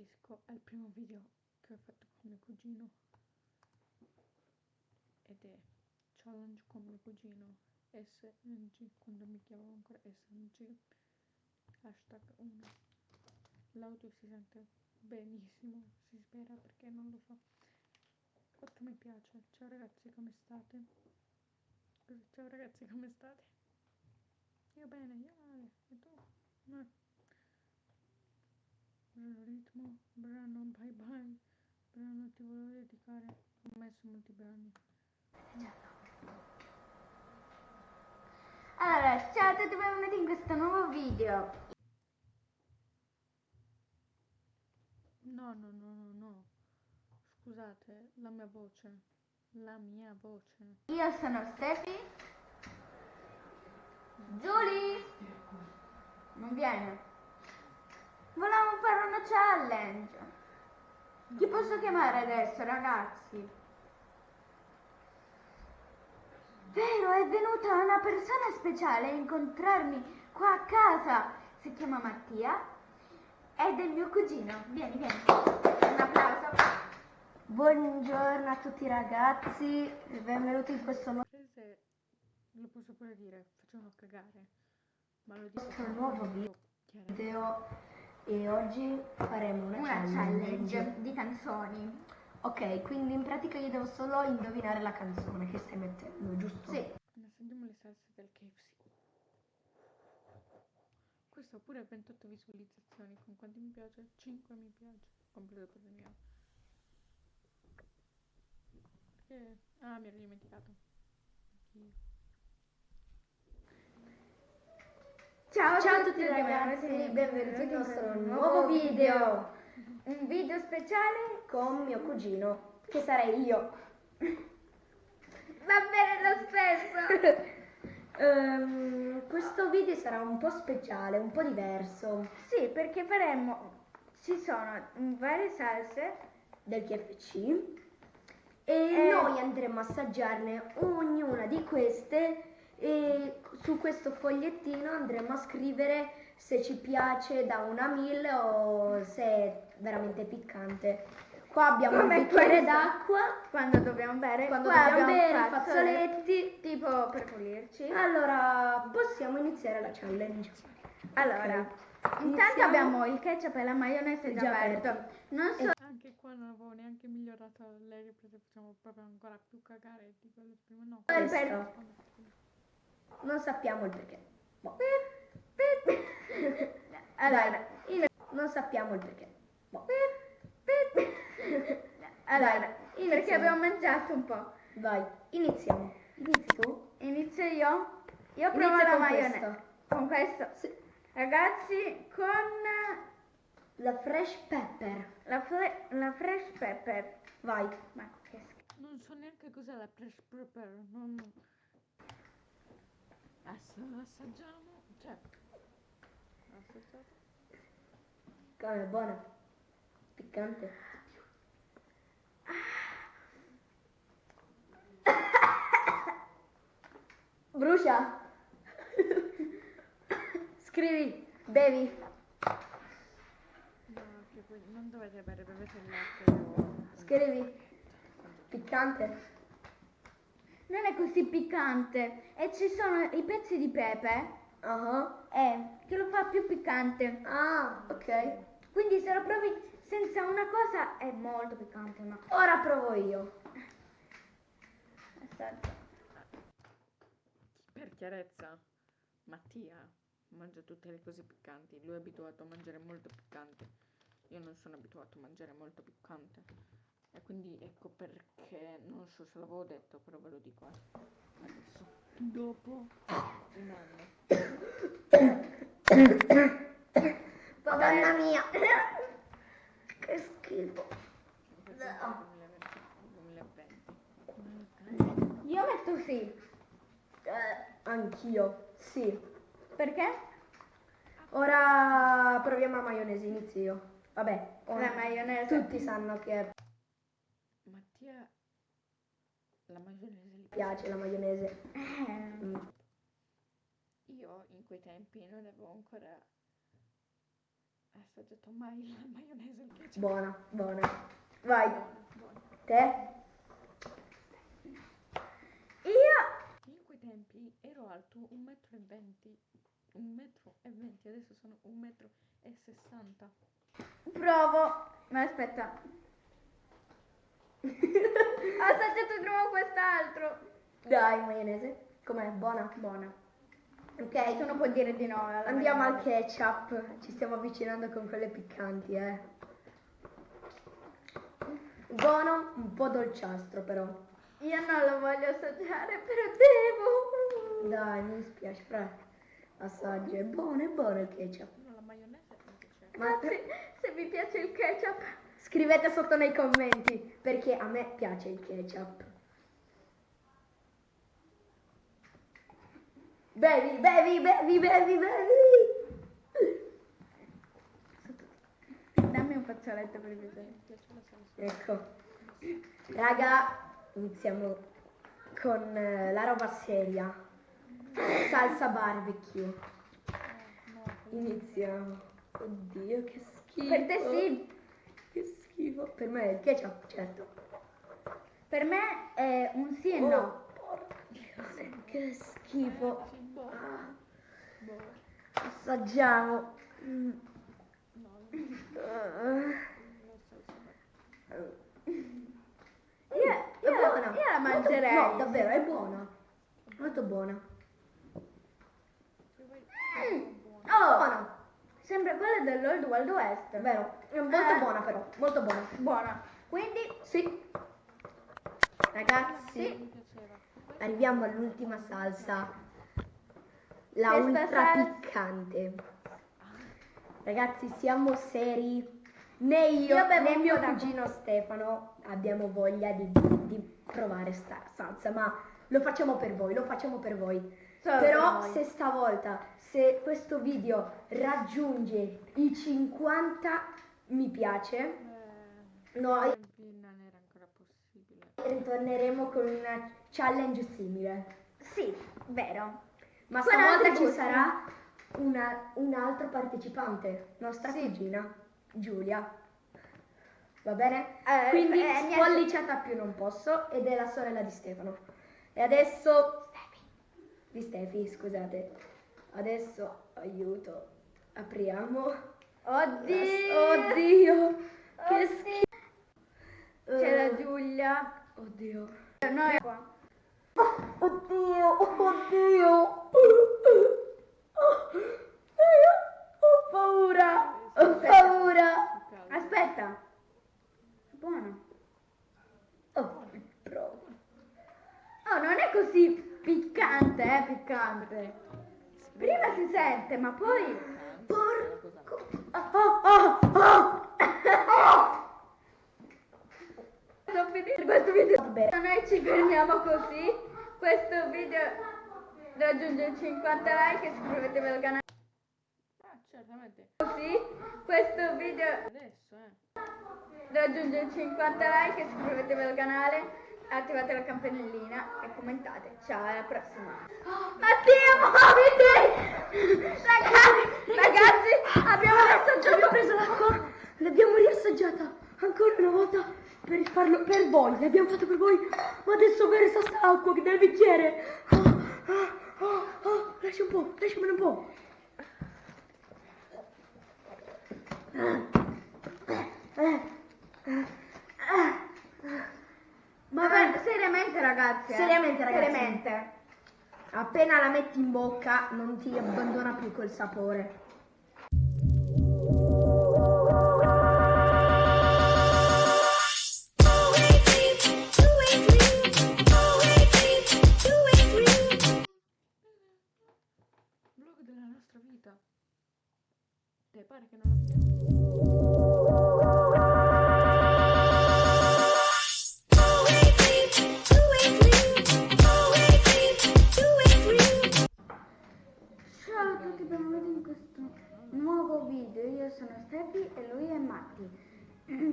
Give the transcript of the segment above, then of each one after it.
ribadisco, è il primo video che ho fatto con mio cugino ed è challenge con mio cugino SNG, quando mi chiamavo ancora SNG, hashtag 1. L'audio si sente benissimo, si spera perché non lo so. 8 mi piace. Ciao ragazzi, come state? Ciao ragazzi, come state? Io bene, io male, e tu? No ritmo, brano bye bye, brano ti volevo dedicare, ho messo molti brani. Allora, ciao a tutti benvenuti in questo nuovo video. No, no, no, no, no. Scusate, la mia voce. La mia voce. Io sono Stefi. Giulia. Non viene. Challenge. Chi posso chiamare adesso, ragazzi? Vero, è venuta una persona speciale a incontrarmi qua a casa. Si chiama Mattia ed è mio cugino. Vieni, vieni. Un applauso. Buongiorno a tutti ragazzi, benvenuti in questo nuovo lo posso pure dire, facciamo cagare. Ma lo dico nuovo video e oggi faremo una, una challenge. challenge di canzoni. Ok, quindi in pratica io devo solo indovinare la canzone che stai mettendo, giusto? Sì. Sentiamo le salse del KFC. Questo ha pure 28 visualizzazioni, con quanti mi piace? 5 mi piace, compreso per il mio. Perché... Ah, mi ero dimenticato. Anch'io. Ciao, Ciao a tutti ragazzi, benvenuti in nostro nuovo video. Un video speciale con mio cugino, che sarei io. Va bene lo stesso. um, questo video sarà un po' speciale, un po' diverso. Sì, perché faremo, ci sono varie salse del KFC e eh. noi andremo a assaggiarne ognuna di queste e su questo fogliettino andremo a scrivere se ci piace da 1 a 1000 o se è veramente piccante. Qua abbiamo Come un bicchiere d'acqua quando dobbiamo bere, quando Qua dobbiamo bere i fazzoletti tipo per pulirci. Allora, possiamo iniziare la challenge. Allora, okay. intanto abbiamo il ketchup e la maionese già, già aperto. aperto. Non so anche qua non avevo neanche migliorato le riprese, facciamo proprio ancora più cagare di quello prima. No, per, non sappiamo il perché. Boh. Allora, non sappiamo il perché. Boh. Allora, perché abbiamo mangiato un po'. Vai, iniziamo. Inizi tu? Inizio io? Io provo la maionese. Con questo? Sì. Ragazzi, con la fresh pepper. La, fre la fresh pepper. Vai. Ma che schifo. Non so neanche cos'è la fresh pepper. Non... Adesso assaggiamo. Cioè, assaggiato. Cavolo, è buona. Piccante. Brucia. Scrivi, bevi. No, non dovete bere, bevete il latte. Scrivi. Piccante non è così piccante e ci sono i pezzi di pepe uh -huh. eh, che lo fa più piccante. Ah, ok. Quindi se lo provi senza una cosa è molto piccante. Ma... Ora provo io. Aspetta. Per chiarezza, Mattia mangia tutte le cose piccanti. Lui è abituato a mangiare molto piccante. Io non sono abituato a mangiare molto piccante. E quindi ecco perché, non so se l'avevo detto, però ve lo dico adesso. Dopo un anno. Madonna mia! Che schifo. Io metto sì. Eh, anch'io, sì. Perché? Ora proviamo la maionese, inizio Vabbè, la maionese. Tutti sanno che è Mattia la maionese gli piace la maionese. Eh. Mm. Io in quei tempi non avevo ancora assaggiato mai la maionese il ketchup. Buona, buona. Vai, buono. te? Io Io in quei tempi ero alto 1,20 m, 1,20 m, adesso sono 1,60 m. Provo. Ma aspetta. Ho assaggiato prima quest'altro. Dai, maionese. Com'è? Buona? Buona. Ok, Tu non puoi dire di no. alla andiamo al ketchup. Ci stiamo avvicinando con quelle piccanti, eh. Buono, un po' dolciastro però. Io non lo voglio assaggiare, però devo. Dai, mi dispiace, fra. Assaggia. È buono, è buono il ketchup. No, la maionese. Ma Ragazzi, se vi piace il ketchup, scrivete sotto nei commenti perché a me piace il ketchup. Bevi, bevi, bevi, bevi, bevi. dammi un fazzoletto per vedere. Ecco. Raga, iniziamo con eh, la roba seria. Salsa barbecue. No, Iniziamo. Oddio, che schifo. Per te sì. Schifo. Per me è il ketchup, certo. Per me è un sì e Oh, no. porca, che schifo. Sì, buono. Ah, Buono. assaggiamo. Mm. Io, È io la- buona. io la Molto- mangerei. No, davvero, è buona. Molto buona. Mm. Oh, Buona. Sembra quella dell'Old Wild West. Vero. Molto Eh. buona però. Molto buona. Buona. Quindi, Sì. Ragazzi, piaceva. arriviamo all'ultima salsa. La Questa ultra salsa- piccante. Ragazzi, siamo seri. Né io, Io né mio cugino Stefano abbiamo voglia di, di provare sta salsa, ma lo facciamo per voi, lo facciamo per voi. Solo Però se stavolta, se questo video raggiunge i 50 mi piace, Eh, No, ai tempi non era ancora possibile. ritorneremo con una challenge simile. sì, vero. Ma stavolta ci sarà una- un altro partecipante, nostra Sì. cugina, Giulia. Va bene? Eh, Quindi eh, niente. spolliciata più non posso ed è la sorella di Stefano. E adesso... Di Stefi, scusate. Adesso, aiuto, apriamo. Oddio. Oddio, che Oddio. schifo. C'è la Giulia. Oddio. Noi qua. Oddio, oddio. Io ho paura. Ho paura. Più caldo. Aspetta. Buono. Oh, provo. Oh, non è così piccante, piccante. Prima si sente, ma poi... Porco. Ah, ah. Sto finendo questo video. Noi ci fermiamo così. Questo video raggiunge 50 like. Iscrivetevi al canale Ah, certamente. così. Questo video Adesso, eh. raggiunge 50 like. Iscrivetevi al canale. Attivate la campanellina e commentate. Ciao, alla prossima. Mattia, muoviti! Ragazzi, ragazzi, abbiamo assaggiato Abbiamo preso l'acqua, l'abbiamo riassaggiata ancora una volta per farlo per voi, l'abbiamo fatto per voi, ma adesso versa sta acqua che nel bicchiere. Ah, ah, ah, ah, lascia un po', lasciamene un po'. Ma seriamente ragazzi, eh? Seriamente, ragazzi. Seriamente. Appena la metti in bocca non ti abbandona più quel sapore. Vlog della nostra vita. Te pare che non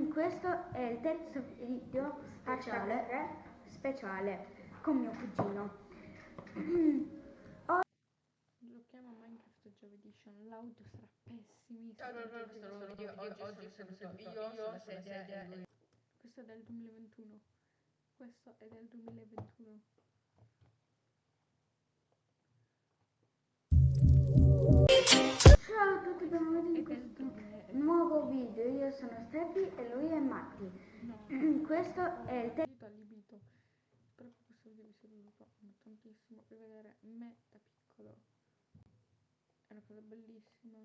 Questo è il terzo video Speciale. speciale con mio cugino. Giochiamo a Minecraft giovedì l'audio sarà pessimissimo. Ciao, ciao, ciao, questo nuovo video. Oggi, oggi sono seduto io sulla sedia e lui. Questo è del 2021. Questo è del 2021. Io sono Steffi e lui è Matti. No. Questo è il allibito. Spero che questo video vi sia piaciuto tantissimo. Rivedere me da piccolo è una cosa bellissima.